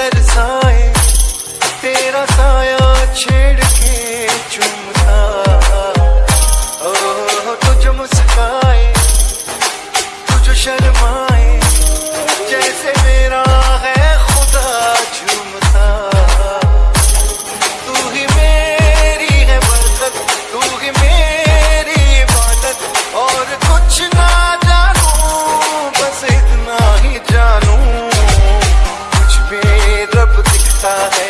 तरसाए तेरा साया छेड़ के चूमता। ओ तुझ मुस्काए तुझ शर्मा 가